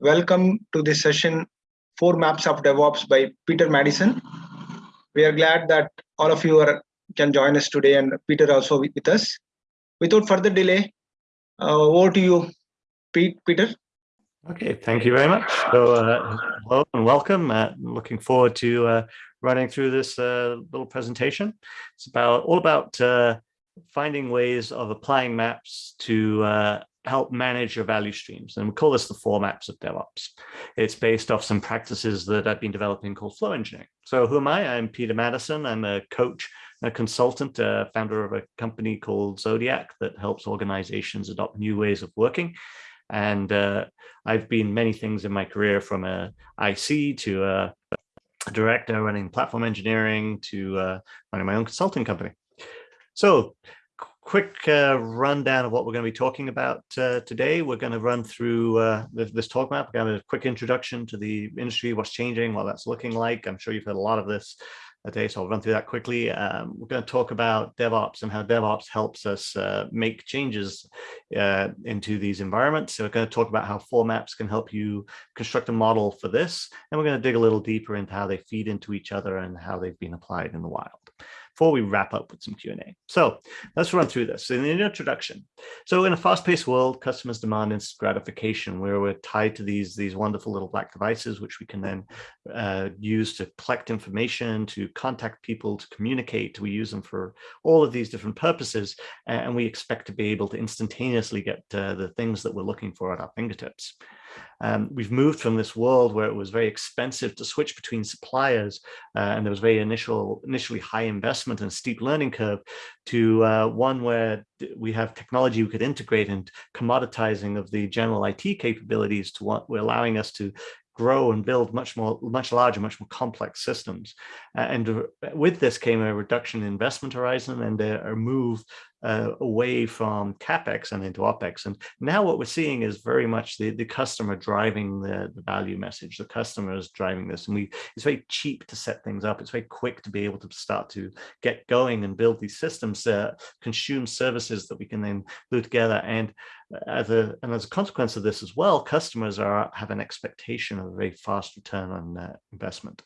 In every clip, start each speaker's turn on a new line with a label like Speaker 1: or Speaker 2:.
Speaker 1: Welcome to this session, Four Maps of DevOps by Peter Madison. We are glad that all of you are, can join us today and Peter also with, us. Without further delay, uh, over to you, Pete, Peter.
Speaker 2: Okay, thank you very much. So uh, hello and welcome. Uh, looking forward to uh, running through this uh, little presentation. It's about all about uh, finding ways of applying maps to uh, help manage your value streams. And we call this the four maps of DevOps. It's based off some practices that I've been developing called flow engineering. So who am I? I'm Peter Madison. I'm a coach, a consultant, a founder of a company called Xodiac that helps organizations adopt new ways of working. And uh, I've been many things in my career from a IC to a director running platform engineering to uh, running my own consulting company. So quick uh, rundown of what we're going to be talking about uh, today. We're going to run through uh, this, this, talk map, We're going to have a quick introduction to the industry, what's changing, what that's looking like. I'm sure you've heard a lot of this today, so I'll run through that quickly. Um, we're going to talk about DevOps and how DevOps helps us uh, make changes uh, into these environments. So we're going to talk about how four maps can help you construct a model for this. And we're going to dig a little deeper into how they feed into each other and how they've been applied in the wild before we wrap up with some Q&A. So let's run through this in the introduction. So in a fast-paced world, customers demand instant gratification where we're tied to these, these wonderful little black devices, which we can then uh, use to collect information, to contact people, to communicate. We use them for all of these different purposes, and we expect to be able to instantaneously get uh, the things that we're looking for at our fingertips. Um, we've moved from this world where it was very expensive to switch between suppliers uh, and there was very initial, initially high investment and steep learning curve to uh, one where we have technology we could integrate and commoditizing of the general IT capabilities to what we're allowing us to grow and build much more, much larger, much more complex systems. Uh, and with this came a reduction in investment horizon and a, a move uh, away from capex and into opex. And now what we're seeing is very much the, the customer driving the, the value message. The customer is driving this, and we it's very cheap to set things up. It's very quick to be able to start to get going and build these systems, uh, consume services that we can then glue together. And as a and as a consequence of this as well, customers are have an expectation of a very fast return on uh, investment.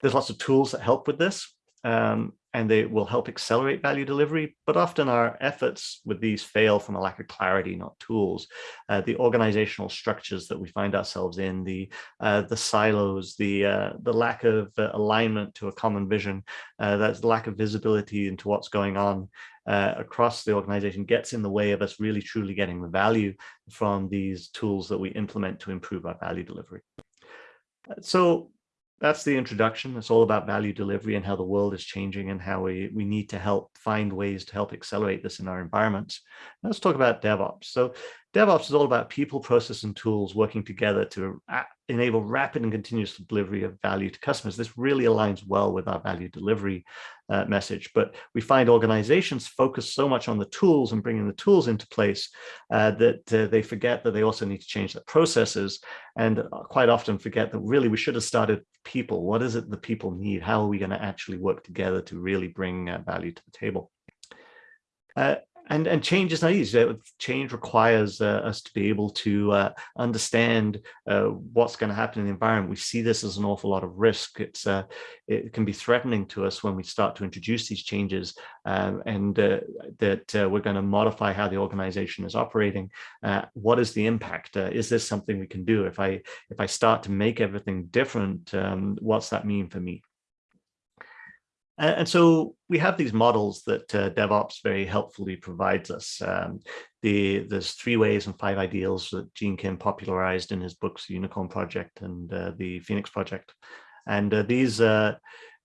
Speaker 2: There's lots of tools that help with this. Um, and they will help accelerate value delivery. But often our efforts with these fail from a lack of clarity, not tools. Uh, the organizational structures that we find ourselves in, the uh, the silos, the uh, the lack of uh, alignment to a common vision, uh, that's the lack of visibility into what's going on uh, across the organization gets in the way of us really truly getting the value from these tools that we implement to improve our value delivery. So that's the introduction. It's all about value delivery and how the world is changing and how we, we need to help find ways to help accelerate this in our environments. let's talk about DevOps. So DevOps is all about people, process, and tools working together to enable rapid and continuous delivery of value to customers. This really aligns well with our value delivery uh, message, but we find organizations focus so much on the tools and bringing the tools into place uh, that uh, they forget that they also need to change their processes and uh, quite often forget that really we should have started people. What is it the people need? How are we going to actually work together to really bring uh, value to the table? Uh, and and change is not easy. Change requires uh, us to be able to uh, understand uh, what's going to happen in the environment. We see this as an awful lot of risk. It's uh, it can be threatening to us when we start to introduce these changes, um, and uh, that uh, we're going to modify how the organization is operating. what is the impact? is this something we can do? If I if I start to make everything different, um, what's that mean for me? And so we have these models that uh, DevOps very helpfully provides us. Um, the, there's three ways and five ideals that Gene Kim popularized in his books, Unicorn Project and uh, the Phoenix Project. And uh, these uh,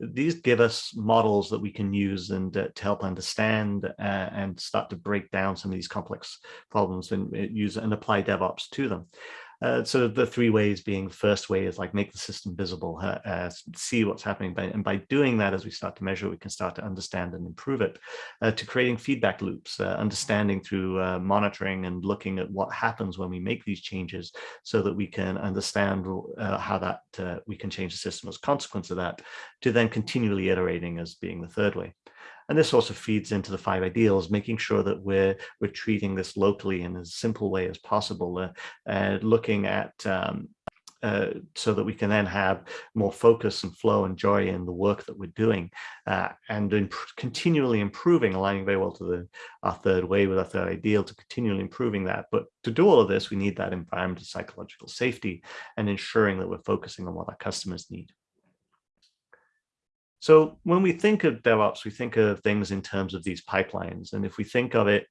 Speaker 2: these give us models that we can use and uh, to help understand uh, and start to break down some of these complex problems and use and apply DevOps to them. Uh, so the three ways being first way is like make the system visible, uh, uh, see what's happening. By, and by doing that, as we start to measure, we can start to understand and improve it, uh, to creating feedback loops, uh, understanding through uh, monitoring and looking at what happens when we make these changes so that we can understand how that we can change the system as a consequence of that, to then continually iterating as being the third way. And this also feeds into the five ideals, making sure that we're we're treating this locally in as simple way as possible, uh, uh, looking at um, uh, so that we can then have more focus and flow and joy in the work that we're doing uh, and imp continually improving, aligning very well to the our third way with our third ideal to continually improving that. But to do all of this, we need that environment of psychological safety and ensuring that we're focusing on what our customers need. So when we think of DevOps, we think of things in terms of these pipelines. And if we think of it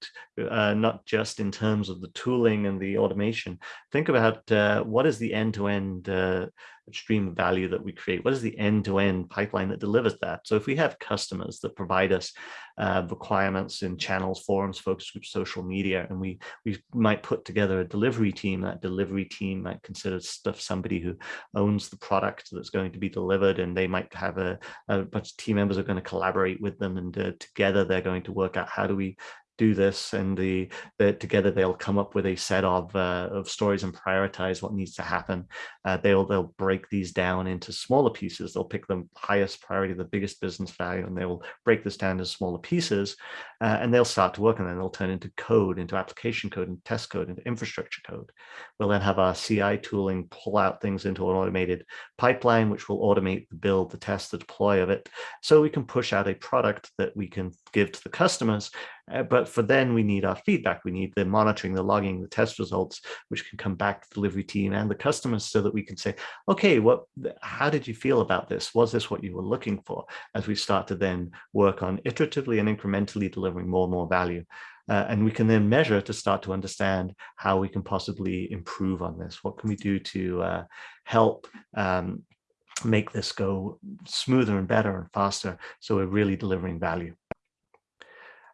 Speaker 2: uh, not just in terms of the tooling and the automation, think about uh, what is the end-to-end -end, uh, of value that we create? What is the end-to-end -end pipeline that delivers that? So if we have customers that provide us uh, requirements in channels, forums, focus groups, social media, and we we might put together a delivery team, that delivery team might consider stuff somebody who owns the product that's going to be delivered, and they might have a, a bunch of team members are going to collaborate with them, and uh, together they're going to work out how do we do this and the, the together they'll come up with a set of uh, of stories and prioritize what needs to happen. Uh, they'll they'll break these down into smaller pieces. They'll pick the highest priority the biggest business value and they will break this down into smaller pieces uh, and they'll start to work and then they'll turn into code into application code and test code into infrastructure code. We'll then have our ci tooling pull out things into an automated pipeline which will automate the build the test the deploy of it. So we can push out a product that we can give to the customers uh, but for then we need our feedback. We need the monitoring, the logging, the test results, which can come back to the delivery team and the customers so that we can say, okay, what, how did you feel about this? Was this what you were looking for? As we start to then work on iteratively and incrementally delivering more and more value. Uh, and we can then measure to start to understand how we can possibly improve on this. What can we do to uh, help um, make this go smoother and better and faster so we're really delivering value.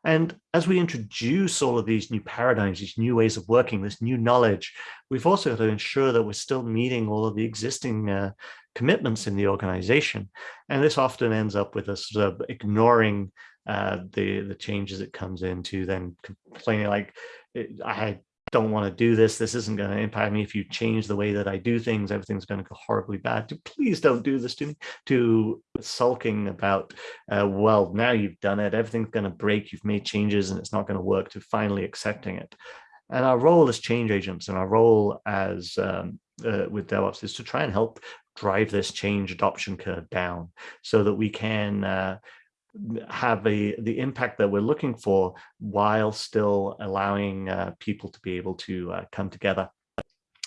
Speaker 2: And as we introduce all of these new paradigms, these new ways of working, this new knowledge, we've also got to ensure that we're still meeting all of the existing uh, commitments in the organization. And this often ends up with us uh, ignoring uh, the, the changes it comes into, then complaining like, I don't want to do this. This isn't going to impact me. If you change the way that I do things, everything's going to go horribly bad. Please don't do this to me. To sulking about, uh, well, now you've done it. Everything's going to break. You've made changes and it's not going to work to finally accepting it. And our role as change agents and our role as um, uh, with DevOps is to try and help drive this change adoption curve down so that we can uh, have a the impact that we're looking for while still allowing uh, people to be able to uh, come together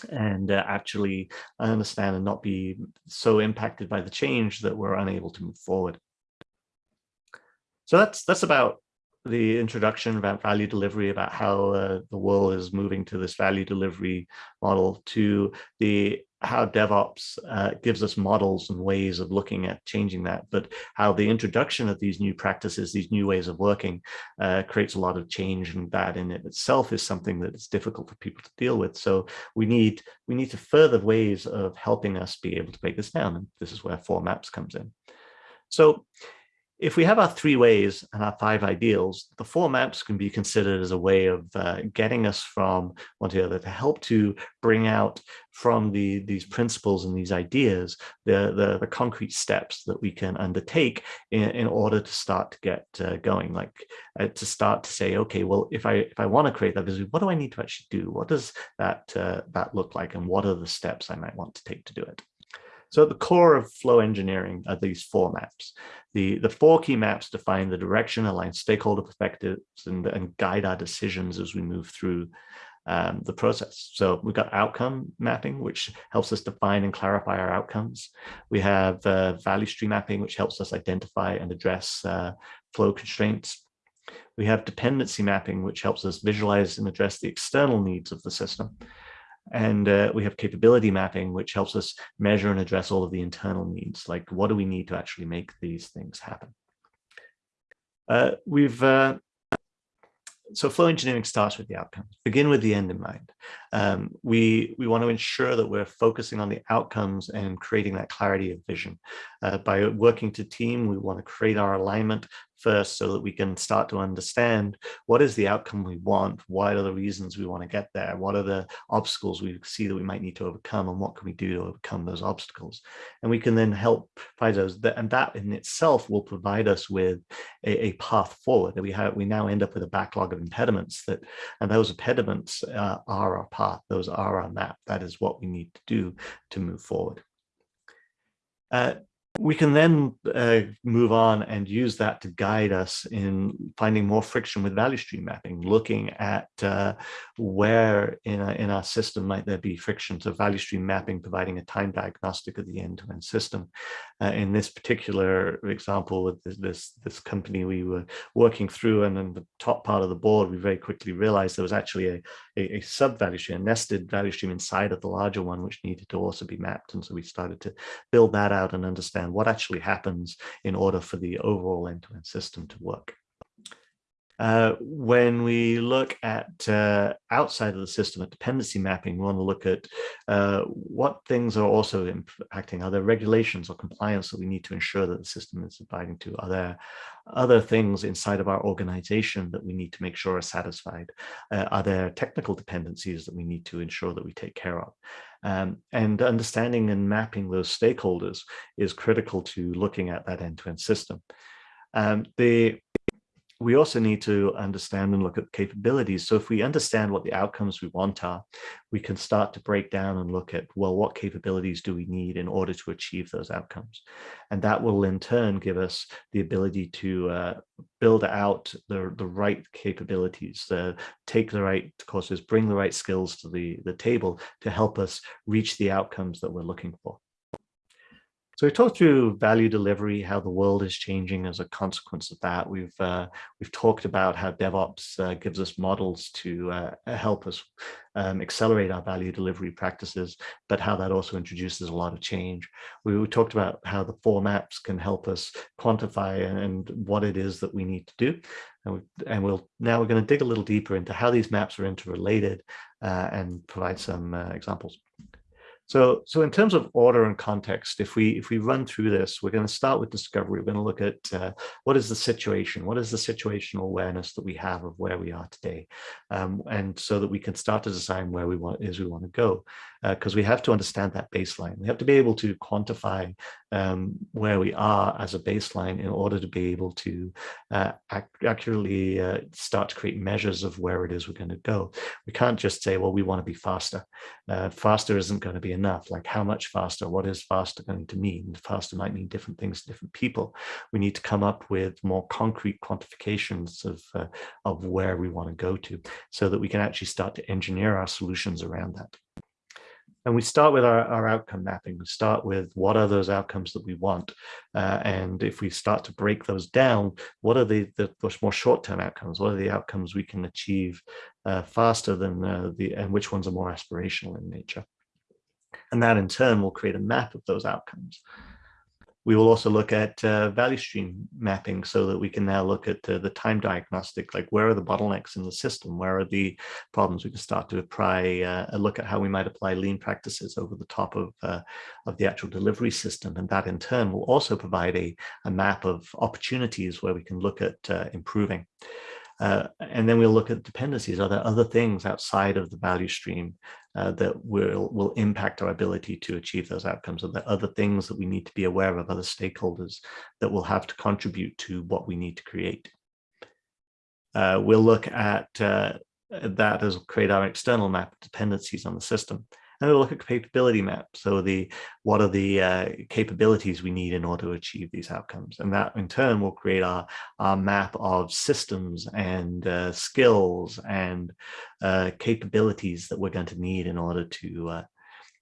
Speaker 2: and uh, actually understand and not be so impacted by the change that we're unable to move forward. So that's that's about the introduction about value delivery, about how uh, the world is moving to this value delivery model to the how DevOps uh, gives us models and ways of looking at changing that, but how the introduction of these new practices, these new ways of working uh, creates a lot of change and that in it itself is something that is difficult for people to deal with. So we need we need to further ways of helping us be able to break this down. And this is where four maps comes in. So if we have our three ways and our five ideals, the four maps can be considered as a way of uh, getting us from one to the other to help to bring out from the these principles and these ideas the, the, the concrete steps that we can undertake in, in order to start to get uh, going, like uh, to start to say, okay, well, if I if I want to create that vision, what do I need to actually do? What does that uh, that look like, and what are the steps I might want to take to do it? So at the core of flow engineering are these four maps. The, the four key maps define the direction, align stakeholder perspectives, and, and guide our decisions as we move through um, the process. So we've got outcome mapping, which helps us define and clarify our outcomes. We have uh, value stream mapping, which helps us identify and address uh, flow constraints. We have dependency mapping, which helps us visualize and address the external needs of the system. And uh, we have capability mapping, which helps us measure and address all of the internal needs, like what do we need to actually make these things happen. Uh, we've uh, so flow engineering starts with the outcomes. Begin with the end in mind. Um, we we want to ensure that we're focusing on the outcomes and creating that clarity of vision. Uh, by working to team, we want to create our alignment first so that we can start to understand what is the outcome we want, what are the reasons we want to get there, what are the obstacles we see that we might need to overcome, and what can we do to overcome those obstacles. And we can then help find those, and that in itself will provide us with a, a path forward. That we have, we now end up with a backlog of impediments that, and those impediments uh, are our path, those are our map. That is what we need to do to move forward. Uh, we can then uh, move on and use that to guide us in finding more friction with value stream mapping, looking at uh, where in, a, in our system might there be friction. So value stream mapping, providing a time diagnostic of the end-to-end -end system. Uh, in this particular example with this, this, this company we were working through and in the top part of the board, we very quickly realized there was actually a, a, a sub value stream, a nested value stream inside of the larger one, which needed to also be mapped. And so we started to build that out and understand what actually happens in order for the overall end-to-end -end system to work. Uh, when we look at uh, outside of the system at dependency mapping, we want to look at uh, what things are also impacting. Are there regulations or compliance that we need to ensure that the system is abiding to? Are there other things inside of our organization that we need to make sure are satisfied? Uh, are there technical dependencies that we need to ensure that we take care of? Um, and understanding and mapping those stakeholders is critical to looking at that end-to-end -end system. Um, the we also need to understand and look at capabilities. So if we understand what the outcomes we want are, we can start to break down and look at, well, what capabilities do we need in order to achieve those outcomes? And that will in turn give us the ability to uh, build out the, the right capabilities, uh, take the right courses, bring the right skills to the, the table to help us reach the outcomes that we're looking for. So we talked through value delivery, how the world is changing as a consequence of that. We've uh, we've talked about how DevOps uh, gives us models to uh, help us um, accelerate our value delivery practices, but how that also introduces a lot of change. We, we talked about how the four maps can help us quantify and, what it is that we need to do. And, we, and we'll now we're going to dig a little deeper into how these maps are interrelated uh, and provide some uh, examples. So, so in terms of order and context, if we if we run through this, we're going to start with discovery. We're going to look at uh, what is the situation, what is the situational awareness that we have of where we are today, um, and so that we can start to design where we want is we want to go, because uh, we have to understand that baseline. We have to be able to quantify um, where we are as a baseline in order to be able to uh, ac accurately uh, start to create measures of where it is we're going to go. We can't just say, well, we want to be faster. Uh, faster isn't going to be enough. Like how much faster? What is faster going to mean? Faster might mean different things to different people. We need to come up with more concrete quantifications of, uh, of where we want to go to so that we can actually start to engineer our solutions around that. And we start with our, our outcome mapping. We start with what are those outcomes that we want? Uh, and if we start to break those down, what are the, the more short-term outcomes? What are the outcomes we can achieve uh, faster than uh, the, and which ones are more aspirational in nature? And that in turn will create a map of those outcomes. We will also look at uh, value stream mapping so that we can now look at uh, the time diagnostic, like where are the bottlenecks in the system? Where are the problems? We can start to apply uh, a look at how we might apply lean practices over the top of, uh, of the actual delivery system. And that in turn will also provide a, a map of opportunities where we can look at uh, improving. Uh, and then we'll look at dependencies. Are there other things outside of the value stream uh, that will, will impact our ability to achieve those outcomes? Are there other things that we need to be aware of, other stakeholders that will have to contribute to what we need to create? Uh, we'll look at uh, that as create our external map of dependencies on the system. And we'll look at capability map. So the what are the uh, capabilities we need in order to achieve these outcomes? And that in turn will create our, our map of systems and uh, skills and uh, capabilities that we're going to need in order to uh,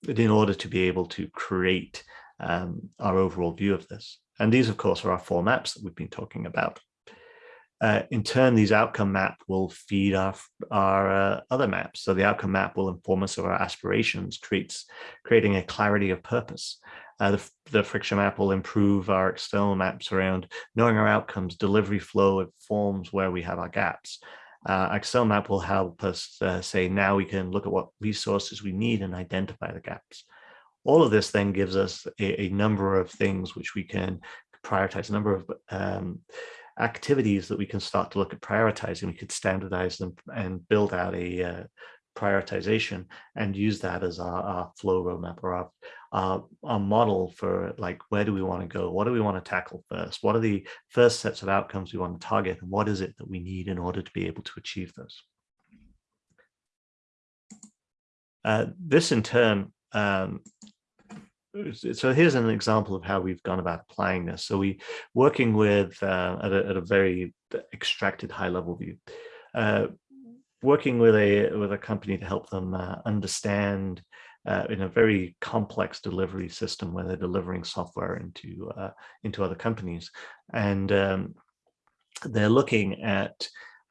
Speaker 2: in order to be able to create um, our overall view of this. And these, of course, are our four maps that we've been talking about. Uh, in turn, these outcome map will feed our, our uh, other maps. So the outcome map will inform us of our aspirations, creates, creating a clarity of purpose. Uh, the, the friction map will improve our external maps around knowing our outcomes, delivery flow, informs where we have our gaps. Uh, Excel map will help us uh, say now we can look at what resources we need and identify the gaps. All of this then gives us a, a number of things which we can prioritize, a number of um, activities that we can start to look at prioritizing. We could standardize them and build out a uh, prioritization and use that as our, our flow roadmap or our, our, our, model for like, where do we want to go? What do we want to tackle first? What are the first sets of outcomes we want to target? And what is it that we need in order to be able to achieve those? Uh, this in turn, um, so here's an example of how we've gone about applying this. So we working with uh, at, a, at, a, very extracted high level view, uh, working with a with a company to help them uh, understand uh, in a very complex delivery system where they're delivering software into uh, into other companies, and um, they're looking at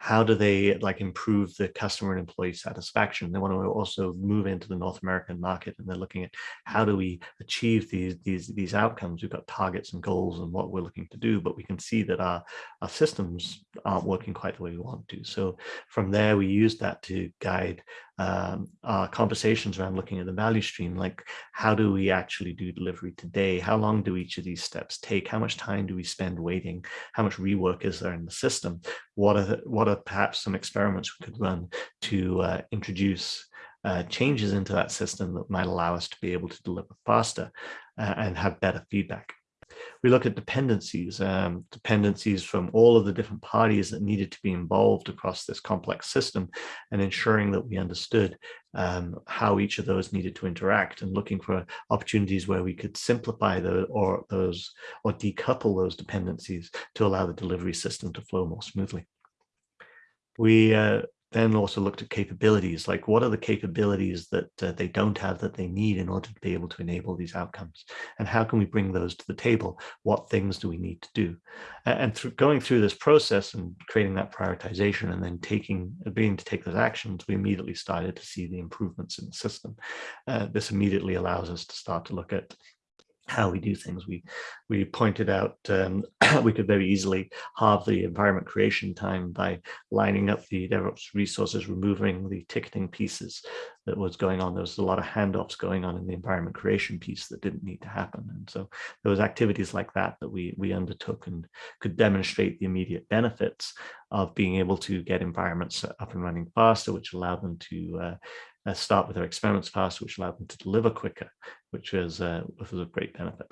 Speaker 2: how do they like improve the customer and employee satisfaction? They want to also move into the north american market and they're looking at how do we achieve these these these outcomes? We've got targets and goals and what we're looking to do but we can see that our our systems aren't working quite the way we want to. So from there we use that to guide um, our conversations around looking at the value stream, like how do we actually do delivery today? How long do each of these steps take? How much time do we spend waiting? How much rework is there in the system? What are, what are perhaps some experiments we could run to uh, introduce uh, changes into that system that might allow us to be able to deliver faster uh, and have better feedback we look at dependencies, um, dependencies from all of the different parties that needed to be involved across this complex system and ensuring that we understood um, how each of those needed to interact and looking for opportunities where we could simplify the, or those or decouple those dependencies to allow the delivery system to flow more smoothly. We uh, then also looked at capabilities, like what are the capabilities that uh, they don't have that they need in order to be able to enable these outcomes? And how can we bring those to the table? What things do we need to do? And through going through this process and creating that prioritization and then taking, being to take those actions, we immediately started to see the improvements in the system. Uh, this immediately allows us to start to look at how we do things. We we pointed out um, we could very easily halve the environment creation time by lining up the DevOps resources, removing the ticketing pieces that was going on. There was a lot of handoffs going on in the environment creation piece that didn't need to happen. And so there was activities like that that we we undertook and could demonstrate the immediate benefits of being able to get environments up and running faster, which allowed them to uh, uh, start with their experiments faster, which allowed them to deliver quicker, which was, uh, was a great benefit.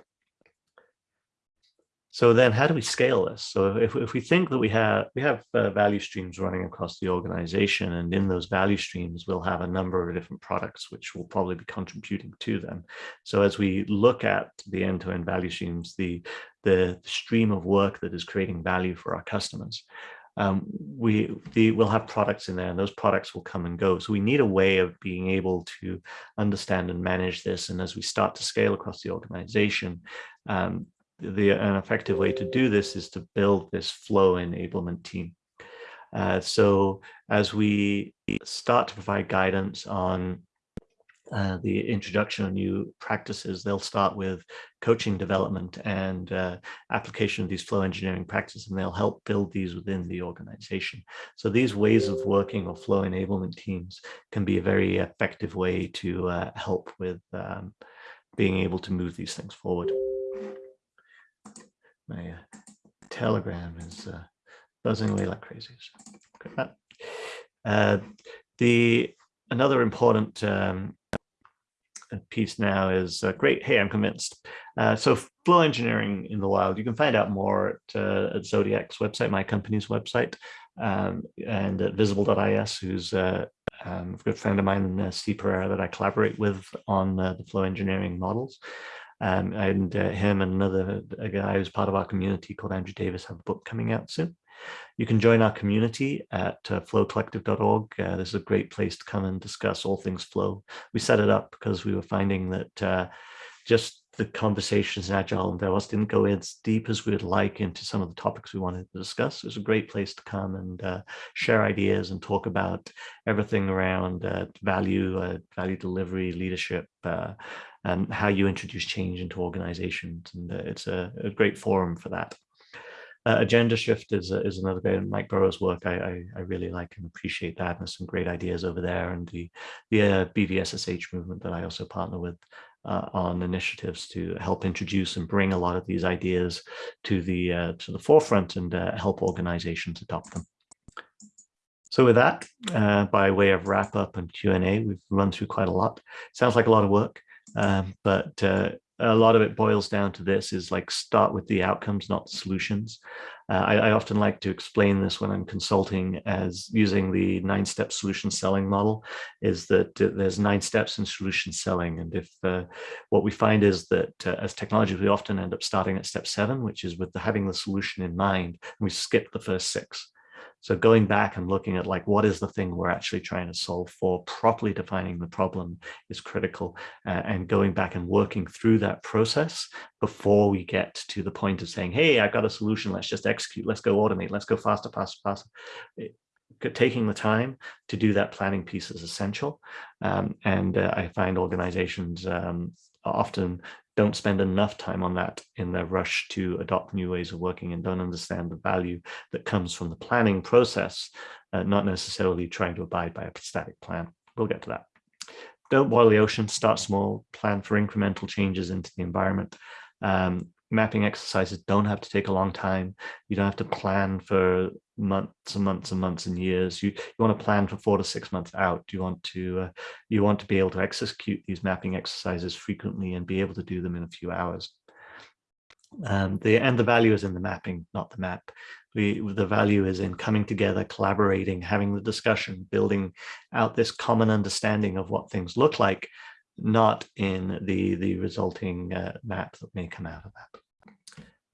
Speaker 2: So then how do we scale this? So if, if we think that we have we have uh, value streams running across the organization and in those value streams, we'll have a number of different products which will probably be contributing to them. So as we look at the end-to-end -end value streams, the, the stream of work that is creating value for our customers, um, we the, we'll have products in there and those products will come and go. So we need a way of being able to understand and manage this. And as we start to scale across the organization, um, the an effective way to do this is to build this flow enablement team. Uh, so as we start to provide guidance on uh, the introduction of new practices, they'll start with coaching development and uh, application of these flow engineering practices, and they'll help build these within the organization. So these ways of working or flow enablement teams can be a very effective way to uh, help with um, being able to move these things forward. My uh, telegram is uh, buzzing away like crazy. So, the another important um, piece now is uh, great. Hey, I'm convinced. Uh, so flow engineering in the wild, you can find out more at, uh, at Xodiac's website, my company's website, um, and at visible.is, who's uh, um, a good friend of mine, uh, Steve Pereira, that I collaborate with on uh, the flow engineering models. Um, and uh, him and another guy who's part of our community called Andrew Davis have a book coming out soon. You can join our community at uh, flowcollective.org. Uh, this is a great place to come and discuss all things flow. We set it up because we were finding that uh, just the conversations in Agile and DevOps didn't go as deep as we would like into some of the topics we wanted to discuss. It was a great place to come and uh, share ideas and talk about everything around uh, value, uh, value delivery, leadership, uh, and how you introduce change into organizations. And uh, it's a, a, great forum for that. Uh, Agendashift is uh, is another great Mike Burrows' work. I, I, I really like and appreciate that. And there's some great ideas over there, and the the uh, BVSSH movement that I also partner with uh, on initiatives to help introduce and bring a lot of these ideas to the uh, to the forefront and uh, help organizations adopt them. So with that, by way of wrap up and Q&A, we've run through quite a lot. Sounds like a lot of work, um, but uh, a lot of it boils down to this is like start with the outcomes, not the solutions. Uh, I, I, often like to explain this when I'm consulting as using the nine step solution selling model is that uh, there's nine steps in solution selling. And if uh, what we find is that uh, as technology, we often end up starting at step seven, which is with the, having the solution in mind, and we skip the first six. So going back and looking at like, what is the thing we're actually trying to solve for, properly defining the problem is critical uh, and going back and working through that process before we get to the point of saying, hey, I've got a solution, let's just execute, let's go automate, let's go faster, faster, faster. It, taking the time to do that planning piece is essential. Um, and uh, I find organizations um, often don't spend enough time on that in their rush to adopt new ways of working and don't understand the value that comes from the planning process, uh, not necessarily trying to abide by a static plan. We'll get to that. Don't boil the ocean, start small, plan for incremental changes into the environment. Um, mapping exercises don't have to take a long time. You don't have to plan for months and months and months and years. You, you want to plan for four to six months out. You want to uh, you want to be able to execute these mapping exercises frequently and be able to do them in a few hours. Um, the and the value is in the mapping, not the map. We, the value is in coming together, collaborating, having the discussion, building out this common understanding of what things look like, not in the the resulting uh, map that may come out of that.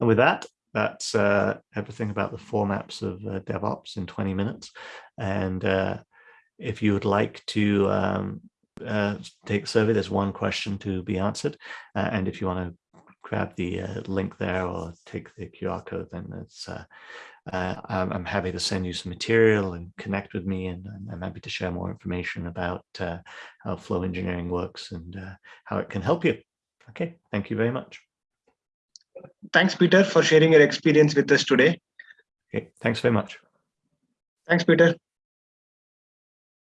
Speaker 2: And with that, that's uh, everything about the four maps of uh, DevOps in 20 minutes. And uh, if you would like to um, uh, take the survey, there's one question to be answered. Uh, and if you want to grab the uh, link there or take the QR code, then it's, I'm, I'm, happy to send you some material and connect with me. And I'm happy to share more information about how flow engineering works and how it can help you. Okay, thank you very much.
Speaker 1: Thanks, Peter, for sharing your experience with us today.
Speaker 2: Okay, thanks very much.
Speaker 1: Thanks, Peter.